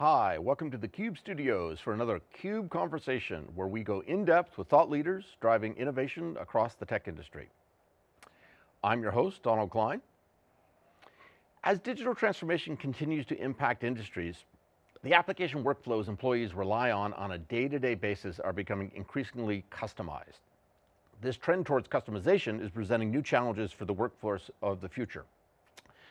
Hi, welcome to the CUBE studios for another CUBE conversation where we go in depth with thought leaders driving innovation across the tech industry. I'm your host, Donald Klein. As digital transformation continues to impact industries, the application workflows employees rely on on a day-to-day -day basis are becoming increasingly customized. This trend towards customization is presenting new challenges for the workforce of the future.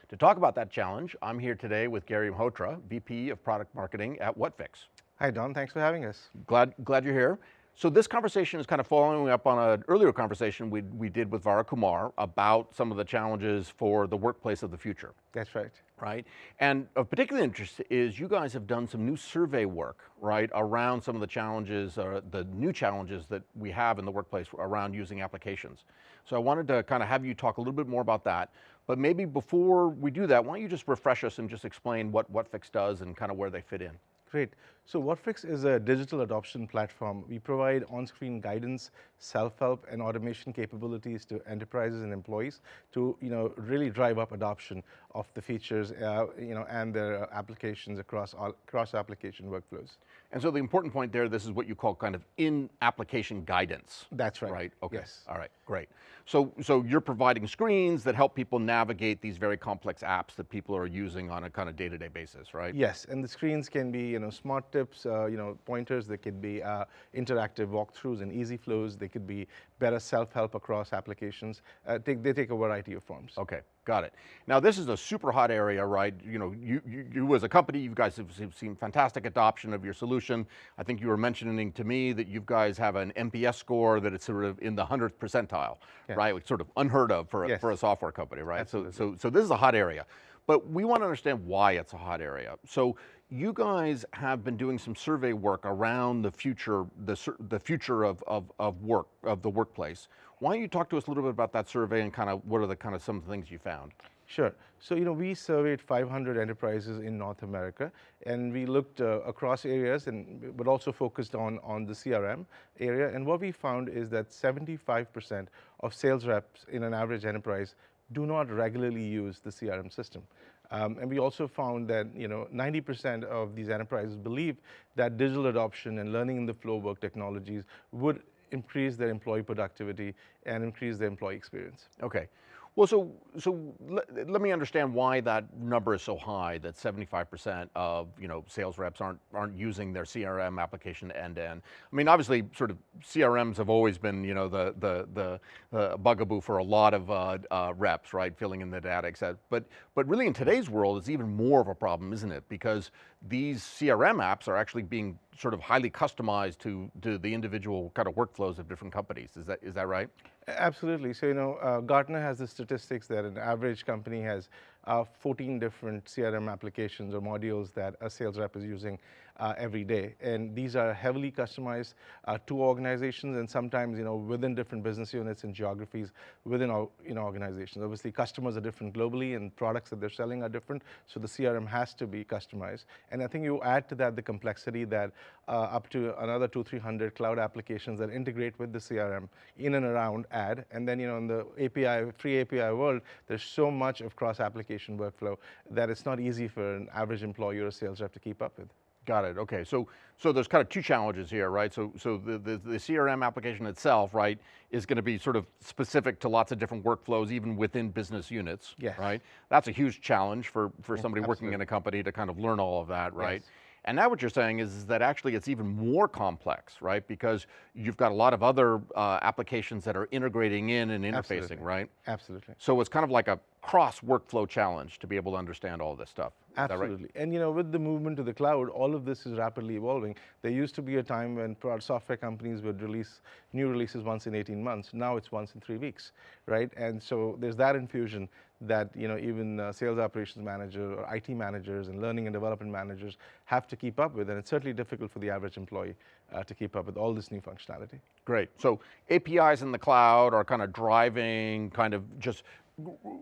To talk about that challenge, I'm here today with Gary Malhotra, VP of Product Marketing at Whatfix. Hi Don, thanks for having us. Glad, glad you're here. So this conversation is kind of following up on an earlier conversation we, we did with Vara Kumar about some of the challenges for the workplace of the future. That's right. Right, and of particular interest is you guys have done some new survey work, right, around some of the challenges, or the new challenges that we have in the workplace around using applications. So I wanted to kind of have you talk a little bit more about that, but maybe before we do that, why don't you just refresh us and just explain what Whatfix does and kind of where they fit in. Great. So Whatfix is a digital adoption platform. We provide on-screen guidance, self-help, and automation capabilities to enterprises and employees to you know, really drive up adoption of the features uh, you know, and their applications across, all, across application workflows. And so the important point there, this is what you call kind of in-application guidance. That's right. Right, okay, yes. all right, great. So, so you're providing screens that help people navigate these very complex apps that people are using on a kind of day-to-day -day basis, right? Yes, and the screens can be you know, smart tips, uh, you know, pointers, they could be uh, interactive walkthroughs and easy flows, they could be better self-help across applications. Uh, take, they take a variety of forms. Okay, got it. Now this is a super hot area, right? You know, you, you, you as a company, you guys have seen fantastic adoption of your solution. I think you were mentioning to me that you guys have an NPS score that it's sort of in the 100th percentile, yes. right? It's sort of unheard of for a, yes. for a software company, right? Absolutely. So, so, so this is a hot area. But we want to understand why it's a hot area. So you guys have been doing some survey work around the future, the, the future of, of, of work, of the workplace. Why don't you talk to us a little bit about that survey and kind of what are the kind of some of the things you found? Sure. So, you know, we surveyed 500 enterprises in North America and we looked uh, across areas and but also focused on, on the CRM area. And what we found is that 75% of sales reps in an average enterprise do not regularly use the CRM system. Um, and we also found that you know 90% of these enterprises believe that digital adoption and learning in the flow work technologies would increase their employee productivity and increase their employee experience. Okay. Well, so, so let, let me understand why that number is so high, that 75% of you know, sales reps aren't, aren't using their CRM application end to end. I mean, obviously sort of CRMs have always been you know, the, the, the bugaboo for a lot of uh, uh, reps, right? Filling in the data, et cetera. But, but really in today's world, it's even more of a problem, isn't it? Because these CRM apps are actually being sort of highly customized to, to the individual kind of workflows of different companies. Is that, is that right? Absolutely. So, you know, uh, Gartner has the statistics that an average company has uh, 14 different CRM applications or modules that a sales rep is using uh, every day. And these are heavily customized uh, to organizations and sometimes, you know, within different business units and geographies within you know, organizations. Obviously, customers are different globally and products that they're selling are different, so the CRM has to be customized. And I think you add to that the complexity that uh, up to another two, 300 cloud applications that integrate with the CRM in and around ad. And then, you know, in the API, free API world, there's so much of cross-application workflow that it's not easy for an average employee or a sales rep to keep up with. Got it, okay. So, so there's kind of two challenges here, right? So, so the, the, the CRM application itself, right, is going to be sort of specific to lots of different workflows, even within business units, yes. right? That's a huge challenge for, for somebody working in a company to kind of learn all of that, right? Yes. And now what you're saying is, is, that actually it's even more complex, right? Because you've got a lot of other uh, applications that are integrating in and interfacing, Absolutely. right? Absolutely. So it's kind of like a cross workflow challenge to be able to understand all this stuff. Absolutely. Right? And you know, with the movement to the cloud, all of this is rapidly evolving. There used to be a time when software companies would release new releases once in 18 months. Now it's once in three weeks, right? And so there's that infusion that you know even uh, sales operations manager or IT managers and learning and development managers have to keep up with, and it's certainly difficult for the average employee uh, to keep up with all this new functionality. Great. So APIs in the cloud are kind of driving kind of just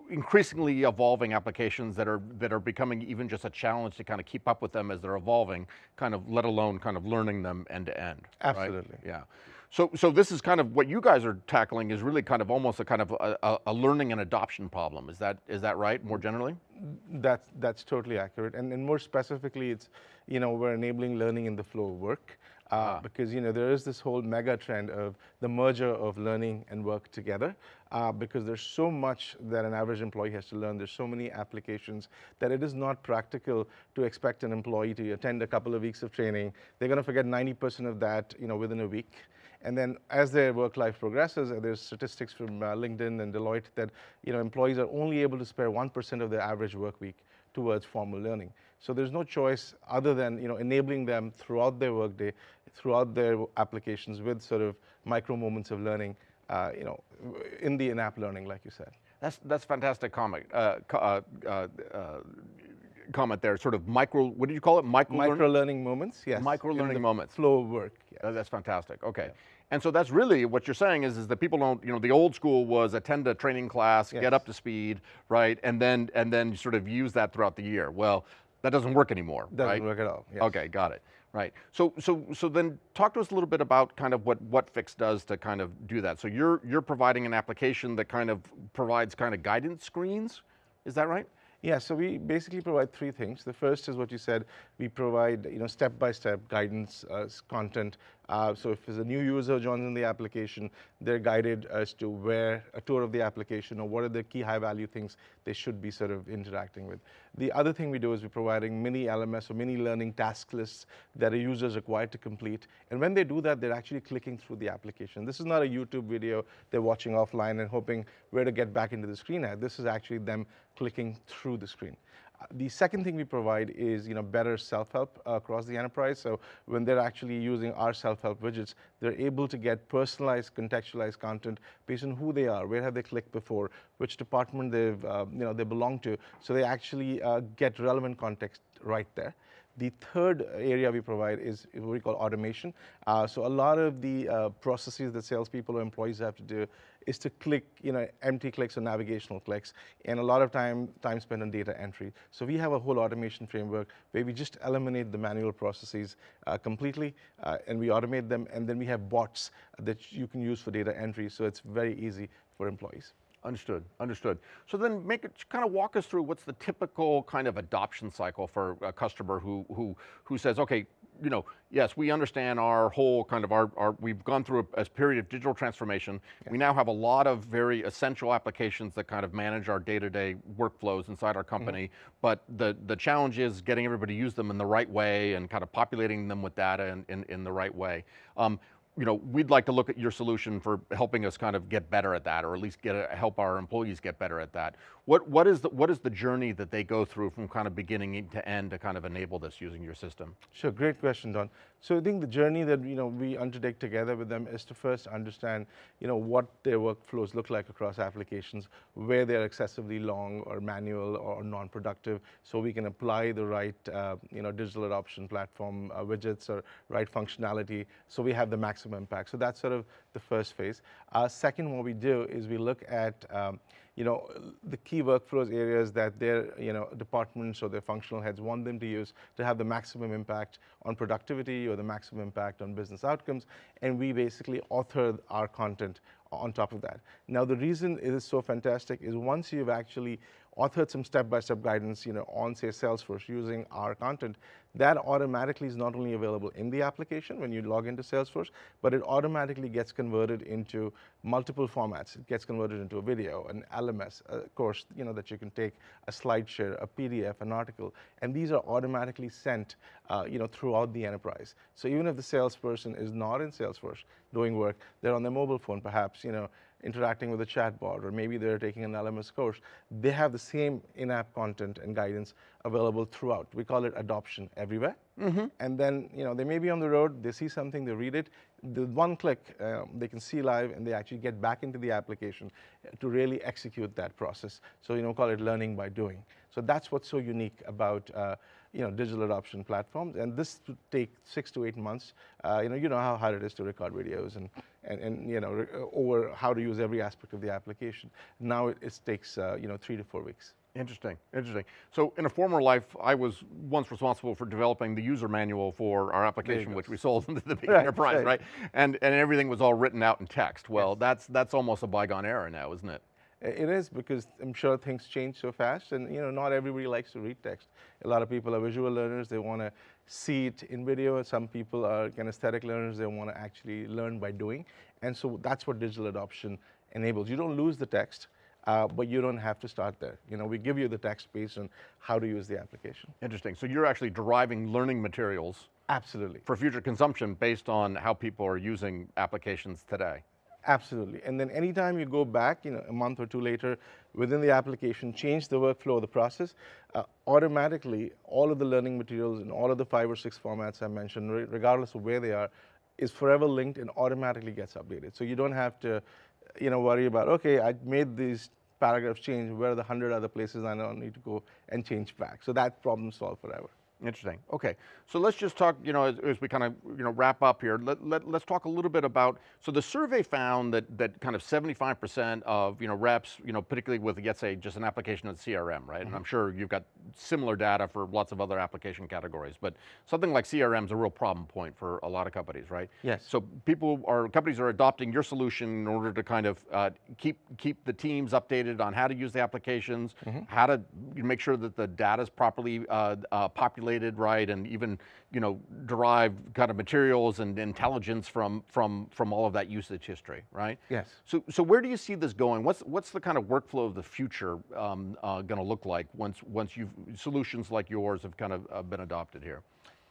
increasingly evolving applications that are that are becoming even just a challenge to kind of keep up with them as they're evolving, kind of let alone kind of learning them end to end. Absolutely. Right? Yeah. So, so this is kind of what you guys are tackling is really kind of almost a kind of a, a, learning and adoption problem. Is that is that right, more generally? That's, that's totally accurate. And, and more specifically, it's, you know, we're enabling learning in the flow of work. Uh, ah. Because, you know, there is this whole mega trend of the merger of learning and work together. Uh, because there's so much that an average employee has to learn. There's so many applications that it is not practical to expect an employee to attend a couple of weeks of training. They're going to forget 90% of that, you know, within a week. And then as their work life progresses, uh, there's statistics from uh, LinkedIn and Deloitte that you know, employees are only able to spare 1% of their average work week towards formal learning. So there's no choice other than you know, enabling them throughout their workday, throughout their applications with sort of micro moments of learning, uh, you know, in the in-app learning, like you said. That's, that's fantastic comment. Uh, uh, uh, comment there, sort of micro, what did you call it? Micro, micro learning? learning moments, yes. Micro learning moments. Flow of work. Yes. Oh, that's fantastic, okay. Yeah. And so that's really what you're saying is, is that people don't, you know, the old school was attend a training class, yes. get up to speed, right? And then, and then sort of use that throughout the year. Well, that doesn't work anymore, doesn't right? work at all, yes. Okay, got it. Right. So, so, so then talk to us a little bit about kind of what Whatfix does to kind of do that. So you're, you're providing an application that kind of provides kind of guidance screens, is that right? Yeah, so we basically provide three things. The first is what you said, we provide you know step-by-step -step guidance uh, content. Uh, so if there's a new user joins in the application, they're guided as to where a tour of the application or what are the key high-value things they should be sort of interacting with. The other thing we do is we're providing mini LMS or mini learning task lists that a user is required to complete. And when they do that, they're actually clicking through the application. This is not a YouTube video they're watching offline and hoping where to get back into the screen at. This is actually them clicking through the screen. The second thing we provide is you know, better self-help across the enterprise. So when they're actually using our self-help widgets, they're able to get personalized, contextualized content based on who they are, where have they clicked before, which department they've, uh, you know, they belong to. So they actually uh, get relevant context right there. The third area we provide is what we call automation. Uh, so a lot of the uh, processes that salespeople or employees have to do is to click, you know, empty clicks or navigational clicks, and a lot of time, time spent on data entry. So we have a whole automation framework where we just eliminate the manual processes uh, completely, uh, and we automate them, and then we have bots that you can use for data entry, so it's very easy for employees. Understood, understood. So then make it, kind of walk us through what's the typical kind of adoption cycle for a customer who, who, who says, okay, you know, yes, we understand our whole kind of our, our we've gone through a, a period of digital transformation. Yeah. We now have a lot of very essential applications that kind of manage our day-to-day -day workflows inside our company, mm -hmm. but the, the challenge is getting everybody to use them in the right way and kind of populating them with data in, in, in the right way. Um, you know, we'd like to look at your solution for helping us kind of get better at that, or at least get a, help our employees get better at that. What, what, is the, what is the journey that they go through from kind of beginning to end to kind of enable this using your system? Sure, great question, Don. So I think the journey that you know, we undertake together with them is to first understand you know, what their workflows look like across applications, where they're excessively long or manual or non-productive, so we can apply the right uh, you know, digital adoption platform uh, widgets or right functionality, so we have the maximum maximum impact. So that's sort of the first phase. Uh, second, what we do is we look at um, you know, the key workflows areas that their you know, departments or their functional heads want them to use to have the maximum impact on productivity or the maximum impact on business outcomes, and we basically author our content on top of that. Now, the reason it is so fantastic is once you've actually authored some step-by-step -step guidance you know, on, say, Salesforce using our content, that automatically is not only available in the application when you log into Salesforce, but it automatically gets converted into multiple formats. It gets converted into a video, an LMS, a course you know, that you can take, a SlideShare, a PDF, an article, and these are automatically sent uh, you know, throughout the enterprise. So even if the salesperson is not in Salesforce doing work, they're on their mobile phone perhaps, you know, interacting with a chatbot, or maybe they're taking an LMS course, they have the same in-app content and guidance available throughout. We call it adoption everywhere. Mm -hmm. And then, you know, they may be on the road, they see something, they read it, the one click, um, they can see live and they actually get back into the application to really execute that process. So, you know, call it learning by doing. So that's what's so unique about, uh, you know, digital adoption platforms. And this would take six to eight months. Uh, you know, you know how hard it is to record videos and, and, and you know, over how to use every aspect of the application. Now it, it takes, uh, you know, three to four weeks. Interesting, interesting. So in a former life, I was once responsible for developing the user manual for our application, which we sold into the big right, enterprise, right. right? And, and everything was all written out in text. Well, yes. that's, that's almost a bygone era now, isn't it? It is because I'm sure things change so fast, and you know, not everybody likes to read text. A lot of people are visual learners; they want to see it in video. Some people are kinesthetic learners; they want to actually learn by doing. And so that's what digital adoption enables. You don't lose the text, uh, but you don't have to start there. You know, we give you the text based on how to use the application. Interesting. So you're actually deriving learning materials Absolutely. for future consumption based on how people are using applications today. Absolutely. And then anytime you go back, you know, a month or two later, within the application, change the workflow of the process, uh, automatically all of the learning materials in all of the five or six formats I mentioned, re- regardless of where they are, is forever linked and automatically gets updated. So you don't have to, you know, worry about, okay, I made these paragraphs change, where are the hundred other places I now need to go and change back. So that problem solved forever. Interesting. Okay, so let's just talk. You know, as, as we kind of you know wrap up here, let, let let's talk a little bit about. So the survey found that that kind of 75% of you know reps, you know, particularly with let's say just an application of CRM, right? And I'm sure you've got similar data for lots of other application categories, but something like CRM is a real problem point for a lot of companies, right? Yes. So people are companies are adopting your solution in order to kind of uh, keep keep the teams updated on how to use the applications, how to make sure that the data is properly uh, uh, populated, right, and even you know derive kind of materials and intelligence from from from all of that usage history, right? Yes. So so where do you see this going? What's what's the kind of workflow of the future um, uh, going to look like once once you've solutions like yours have kind of uh, been adopted here?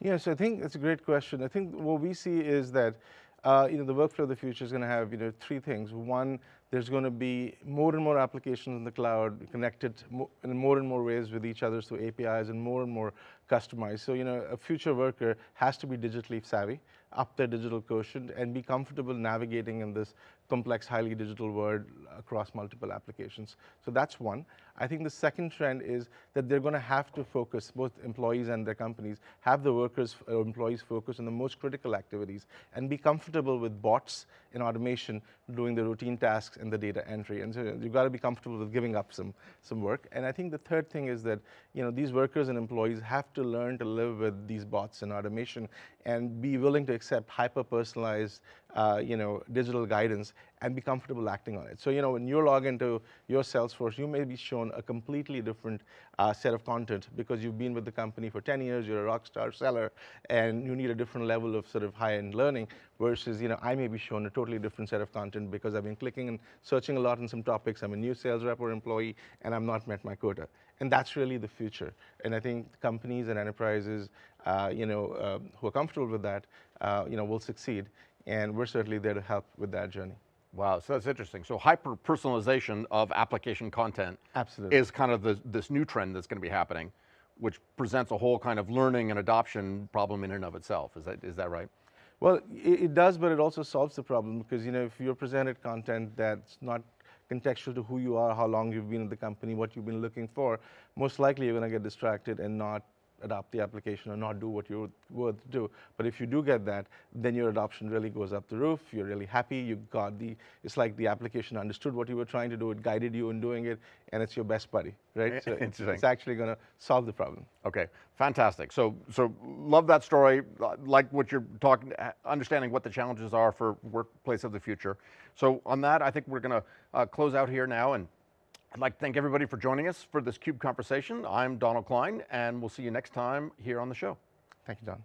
Yes, I think it's a great question. I think what we see is that uh, you know the workflow of the future is going to have you know three things. One, there's going to be more and more applications in the cloud connected in more and more ways with each other through APIs and more and more customized. So you know a future worker has to be digitally savvy, up their digital quotient, and be comfortable navigating in this complex, highly digital world across multiple applications. So that's one. I think the second trend is that they're going to have to focus, both employees and their companies, have the workers or employees focus on the most critical activities and be comfortable with bots and automation doing the routine tasks and the data entry. And so you've got to be comfortable with giving up some, some work. And I think the third thing is that you know, these workers and employees have to learn to live with these bots and automation and be willing to accept hyper-personalized uh, you know, digital guidance and be comfortable acting on it. So, you know, when you log into your Salesforce, you may be shown a completely different uh, set of content because you've been with the company for 10 years, you're a rock star seller, and you need a different level of sort of high-end learning versus, you know, I may be shown a totally different set of content because I've been clicking and searching a lot on some topics, I'm a new sales rep or employee, and I've not met my quota. And that's really the future. And I think companies and enterprises, uh, you know, uh, who are comfortable with that, uh, you know, will succeed. And we're certainly there to help with that journey. Wow, so that's interesting. So hyper personalization of application content Absolutely. is kind of the, this new trend that's going to be happening, which presents a whole kind of learning and adoption problem in and of itself. Is that is that right? Well, it, it does, but it also solves the problem because you know if you're presented content that's not contextual to who you are, how long you've been in the company, what you've been looking for, most likely you're going to get distracted and not adopt the application or not do what you're worth to do. But if you do get that, then your adoption really goes up the roof. You're really happy. You got the. It's like the application understood what you were trying to do. It guided you in doing it, and it's your best buddy, right? So it's, it's actually going to solve the problem. Okay, fantastic. So so love that story. Like what you're talking, understanding what the challenges are for workplace of the future. So on that, I think we're going to uh, close out here now and. I'd like to thank everybody for joining us for this CUBE conversation. I'm Donald Klein, and we'll see you next time here on the show. Thank you, Don.